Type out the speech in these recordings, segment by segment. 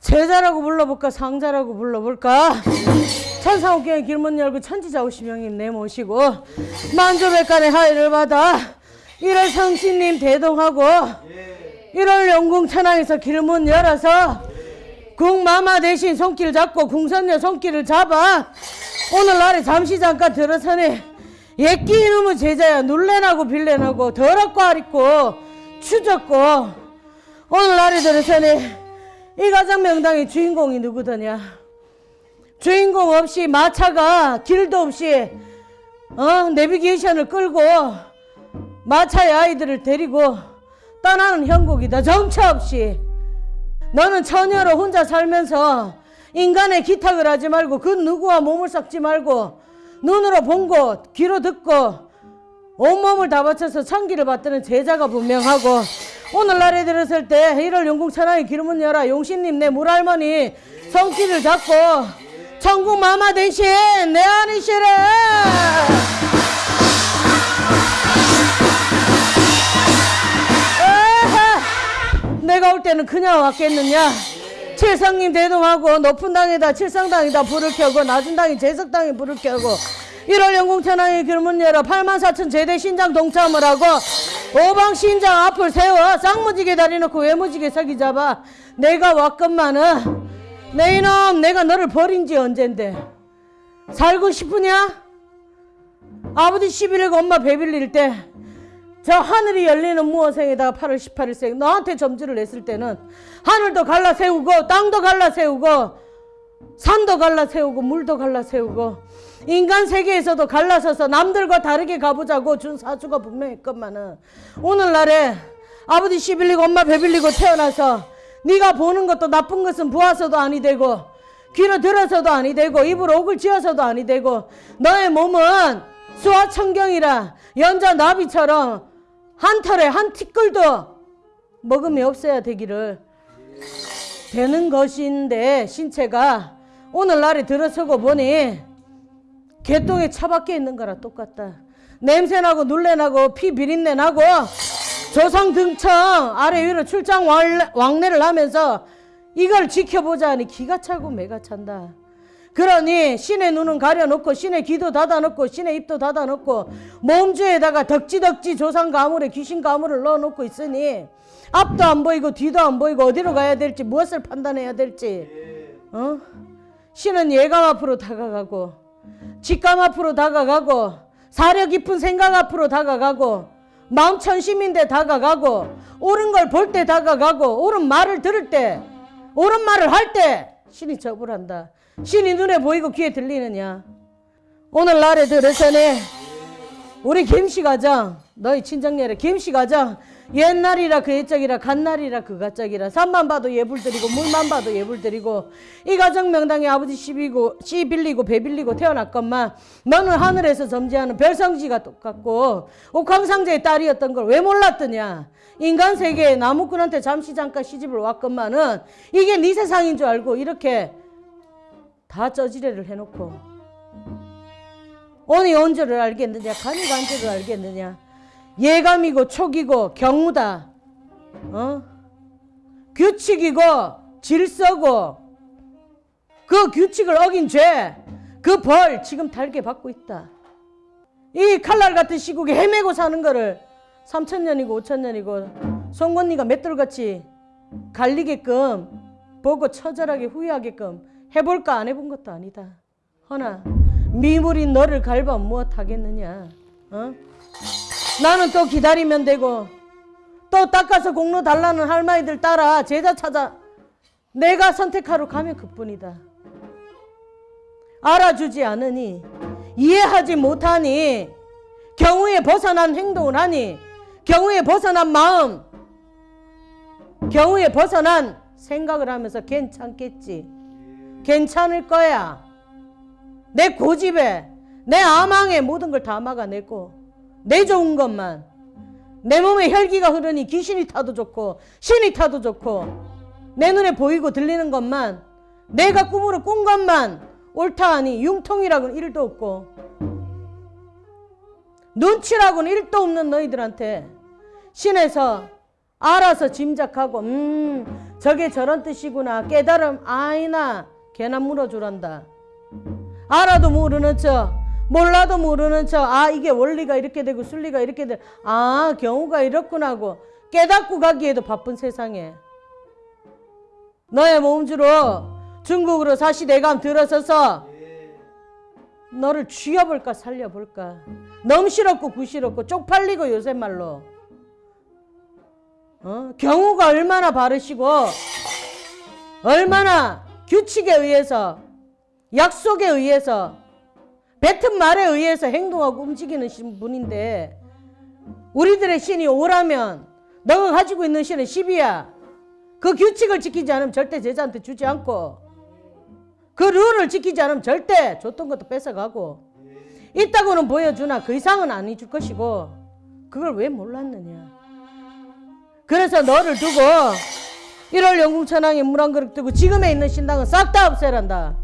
제자라고 불러볼까? 상자라고 불러볼까? 천상옥경의 길문 열고 천지자 오시명님 내모시고 만조백간의 하의를 받아 1월 성신님 대동하고 1월 영궁 천왕에서 길문 열어서 궁마마 대신 손길 잡고 궁선녀 손길을 잡아 오늘날에 잠시 잠깐 들어서네 예끼 이놈의 제자야 놀래나고 빌래나고 더럽고 아리고 추졌고 오늘날에 들어서네 이 가정 명당의 주인공이 누구더냐? 주인공 없이 마차가 길도 없이 어 내비게이션을 끌고 마차의 아이들을 데리고 떠나는 형국이다. 정처 없이. 너는 처녀로 혼자 살면서 인간의 기탁을 하지 말고 그 누구와 몸을 섞지 말고 눈으로 본 것, 귀로 듣고 온몸을 다 바쳐서 천기를 받드는 제자가 분명하고 오늘날에 들었을 때 1월 영궁 천왕의 기름은 열어. 용신님 내 물할머니 손길을 잡고 천국 마마 대신 내 아니시래! 내가 올 때는 그냥 왔겠느냐? 칠성님 대동하고 높은 당에다 칠성당에다 불을 켜고 낮은 당에 제석당에 불을 켜고 1월 영궁천왕의 길문 열어. 8만 4천 제대 신장 동참을 하고 오방 신장 앞을 세워 쌍무지게 다리 놓고 외무지게 서기 잡아 내가 왔건만은 내 이놈 내가 너를 버린 지 언젠데 살고 싶으냐? 아버지 11일 엄마 배빌릴 때 저 하늘이 열리는 무어생에다가 8월 18일생 너한테 점주를 냈을 때는 하늘도 갈라 세우고 땅도 갈라 세우고 산도 갈라 세우고 물도 갈라 세우고 인간 세계에서도 갈라서서 남들과 다르게 가보자고 준 사주가 분명했건만은 오늘날에 아버지 시빌리고 엄마 배빌리고 태어나서 네가 보는 것도 나쁜 것은 보아서도 아니 되고 귀로 들어서도 아니 되고 입으로 옥을 지어서도 아니 되고 너의 몸은 수화천경이라 연자 나비처럼 한 털에 한 티끌도 먹음이 없어야 되기를 되는 것인데 신체가 오늘날에 들어서고 보니 개똥에 차밖에 있는 거랑 똑같다. 냄새나고 눌레나고 피 비린내 나고 조상 등청 아래 위로 출장 왕래- 왕래를 하면서 이걸 지켜보자 하니 기가 차고 매가 찬다. 그러니 신의 눈은 가려놓고 신의 귀도 닫아놓고 신의 입도 닫아놓고 몸주에다가 덕지덕지 조상 가물에 귀신 가물을 넣어놓고 있으니 앞도 안 보이고 뒤도 안 보이고 어디로 가야 될지 무엇을 판단해야 될지 어? 신은 예감 앞으로 다가가고 직감 앞으로 다가가고 사려 깊은 생각 앞으로 다가가고 마음 천심인데 다가가고 옳은 걸 볼 때 다가가고 옳은 말을 들을 때 옳은 말을 할 때 신이 접을한다. 신이 눈에 보이고 귀에 들리느냐? 오늘날에 들어서네 우리 김씨 가정 너희 친정녀래 김씨 가정 옛날이라 그 옛적이라 갓날이라 그 갓적이라. 산만 봐도 예불 드리고 물만 봐도 예불 드리고. 이 가정 명당에 아버지 시비고 씨 빌리고 배 빌리고 태어났건만 너는 하늘에서 점지하는 별성지가 똑같고 옥황상제의 딸이었던 걸 왜 몰랐더냐? 인간 세계에 나무꾼한테 잠시 잠깐 시집을 왔건만은 이게 네 세상인 줄 알고 이렇게 다 쩌지레를 해놓고. 오니 언제를 알겠느냐? 간이 간제를 알겠느냐 예감이고 촉이고 경우다 어? 규칙이고 질서고 그 규칙을 어긴 죄 그 벌 지금 달게 받고 있다 이 칼날 같은 시국에 헤매고 사는 거를 3천년이고 5천년이고 송곳니가 맷돌같이 갈리게끔 보고 처절하게 후회하게끔 해볼까 안 해본 것도 아니다 허나 미물인 너를 갈바 무엇 하겠느냐 어? 나는 또 기다리면 되고 또 닦아서 공로 달라는 할머니들 따라 제자 찾아 내가 선택하러 가면 그뿐이다. 알아주지 않으니 이해하지 못하니 경우에 벗어난 행동을 하니 경우에 벗어난 마음 경우에 벗어난 생각을 하면서 괜찮겠지. 괜찮을 거야. 내 고집에 내 아망에 모든 걸 다 막아내고 내 좋은 것만. 내 몸에 혈기가 흐르니 귀신이 타도 좋고 신이 타도 좋고 내 눈에 보이고 들리는 것만 내가 꿈으로 꾼 것만 옳다 하니 융통이라고는 일도 없고 눈치라고는 일도 없는 너희들한테 신에서 알아서 짐작하고 음 저게 저런 뜻이구나 깨달음 아이나 걔나 물어주란다. 알아도 모르는 척 몰라도 모르는 척 아 이게 원리가 이렇게 되고 순리가 이렇게 돼아 경우가 이렇구나 하고. 깨닫고 가기에도 바쁜 세상에. 너의 몸주로 중국으로 사시 대감 들어서서 너를 쥐어볼까 살려볼까. 넘실없고 구실없고 쪽팔리고 요새 말로. 어? 경우가 얼마나 바르시고 얼마나 규칙에 의해서 약속에 의해서 뱉은 말에 의해서 행동하고 움직이는 신- 분인데 우리들의 신이 오라면 너가 가지고 있는 신은 10이야. 그 규칙을 지키지 않으면 절대 제자한테 주지 않고 그 룰을 지키지 않으면 절대 줬던 것도 뺏어가고 있다고는 보여주나 그 이상은 아니 줄 것이고 그걸 왜 몰랐느냐. 그래서 너를 두고 1월 영궁천왕에 물 한 그릇 두고 지금에 있는 신당은 싹 다 없애란다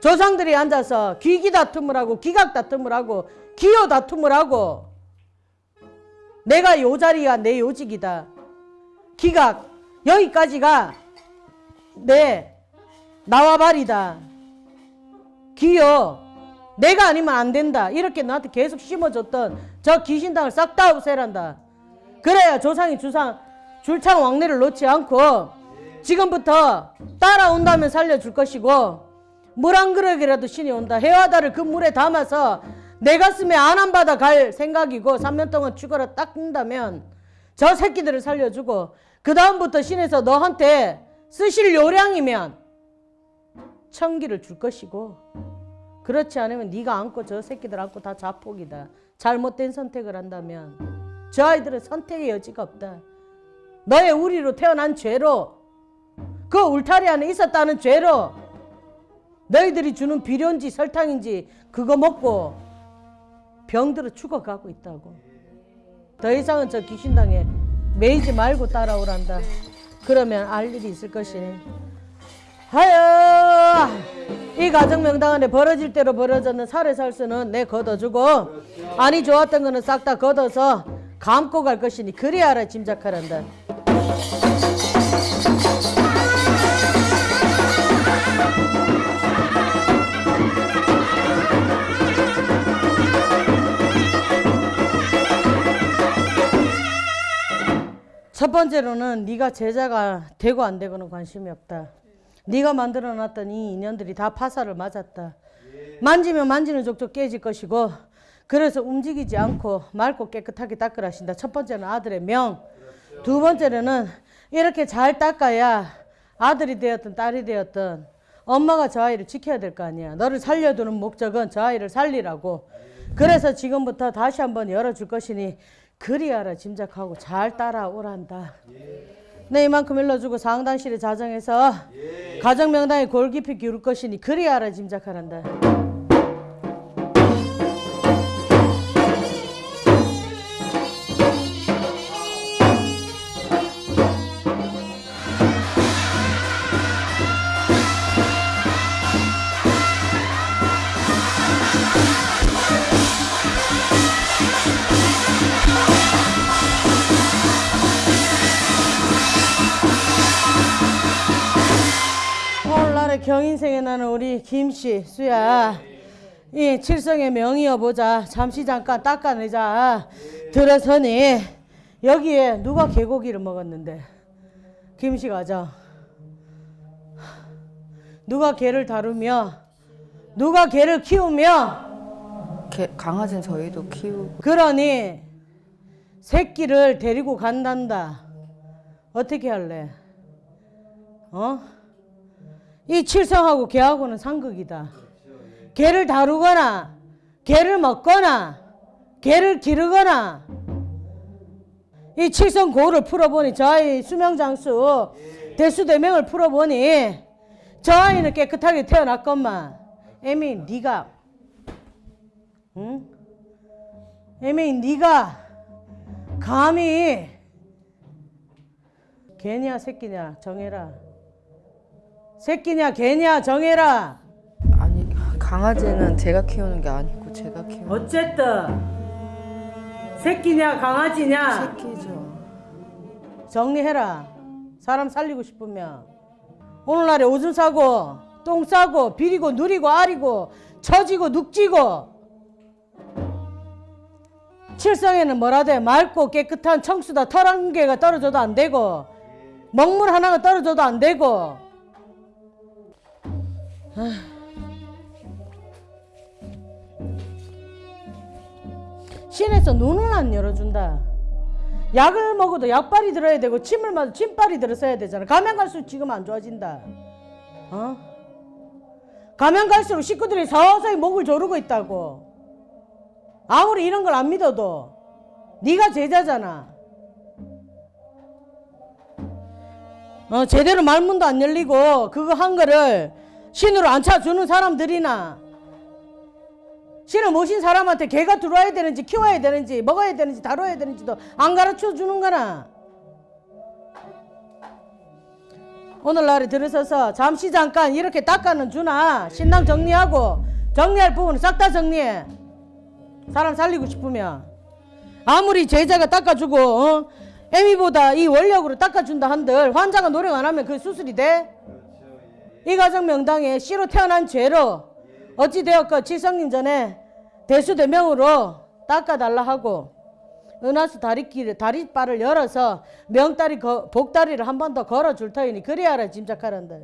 조상들이 앉아서 귀기 다툼을 하고 기각 다툼을 하고 기호 다툼을 하고 내가 요 자리가 내 요직이다. 기각 여기까지가 내 나와 발이다. 기호 내가 아니면 안 된다. 이렇게 너한테 계속 심어줬던 저 귀신당을 싹 다 없애란다. 그래야 조상이 주상 줄창 왕래를 놓지 않고 지금부터 따라온다면 살려줄 것이고 물 한 그릇이라도 신이 온다. 해와다를 그 물에 담아서 내 가슴에 안안 받아 갈 생각이고 3년 동안 죽어라 딱 뜬다면 저 새끼들을 살려주고 그 다음부터 신에서 너한테 쓰실 요량이면 천기를 줄 것이고 그렇지 않으면 네가 안고 저 새끼들 안고 다 자폭이다. 잘못된 선택을 한다면 저 아이들은 선택의 여지가 없다. 너의 우리로 태어난 죄로 그 울타리 안에 있었다는 죄로 너희들이 주는 비료인지 설탕인지 그거 먹고 병들어 죽어가고 있다고. 더 이상은 저 귀신당에 매이지 말고 따라오란다. 그러면 알 일이 있을 것이니. 하여! 이 가정 명당 안에 벌어질 대로 벌어졌는 살의 살수는 내 걷어주고 아니 좋았던 거는 싹 다 걷어서 감고 갈 것이니 그리 알아 짐작하란다 첫 번째로는 네가 제자가 되고 안 되고는 관심이 없다. 네가 만들어놨던 이 인연들이 다 파사를 맞았다. 만지면 만지는 족족 깨질 것이고 그래서 움직이지 않고 맑고 깨끗하게 닦으라 하신다. 첫 번째는 아들의 명. 두 번째로는 이렇게 잘 닦아야 아들이 되었든 딸이 되었든 엄마가 저 아이를 지켜야 될 거 아니야. 너를 살려두는 목적은 저 아이를 살리라고. 그래서 지금부터 다시 한번 열어줄 것이니 그리 알아 짐작하고 잘 따라오란다. 네 이만큼 일러주고 상당실에 자정해서 가정 명당에 골 깊이 기울 것이니 그리 알아 짐작하란다. 인생에 나는 우리 김씨 수야. 이 칠성의 명이어 보자. 잠시 잠깐 닦아내자. 들어서니 여기에 누가 개고기를 먹었는데? 김씨 가자. 누가 개를 다루며 누가 개를 키우며? 개, 강아지는 저희도 키우고. 그러니 새끼를 데리고 간단다. 어떻게 할래? 어? 이 칠성하고 개하고는 상극이다. 개를 다루거나 개를 먹거나 개를 기르거나 이 칠성 고를 풀어보니 저 아이 수명장수 대수대명을 풀어보니 저 아이는 깨끗하게 태어났건만 애미 네가 응? 애미 네가 감히 개냐 새끼냐 정해라 새끼냐 개냐 정해라. 아니 강아지는 제가 키우는 게 아니고 제가 키우는 어쨌든 새끼냐 강아지냐. 새끼죠. 정리해라. 사람 살리고 싶으면. 오늘날에 오줌 싸고 똥 싸고 비리고 누리고 아리고 처지고 눅지고. 칠성에는 뭐라 돼? 맑고 깨끗한 청수다 털 한 개가 떨어져도 안 되고 먹물 하나가 떨어져도 안 되고 신에서 눈을 안 열어준다. 약을 먹어도 약발이 들어야 되고 침을 맞아도 침발이 들어서야 되잖아. 가면 갈수록 지금 안 좋아진다. 어? 가면 갈수록 식구들이 서서히 목을 조르고 있다고. 아무리 이런 걸 안 믿어도 네가 제자잖아. 어, 제대로 말문도 안 열리고 그거 한 거를 신으로 안 차주는 사람들이나 신을 모신 사람한테 개가 들어와야 되는지 키워야 되는지 먹어야 되는지 다뤄야 되는지도 안 가르쳐 주는 거나 오늘날에 들어서서 잠시 잠깐 이렇게 닦아는 주나 신랑 정리하고 정리할 부분은 싹 다 정리해 사람 살리고 싶으면 아무리 제자가 닦아주고 어? 애미보다 이 원력으로 닦아준다 한들 환자가 노력 안 하면 그 수술이 돼? 이 가정 명당에 씨로 태어난 죄로 어찌 되었건 칠성님 전에 대수대명으로 닦아달라 하고 은하수 다리길 다리바를 열어서 명다리 거- 복다리를 한 번 더 걸어줄 터이니 그래야라 짐작하란다.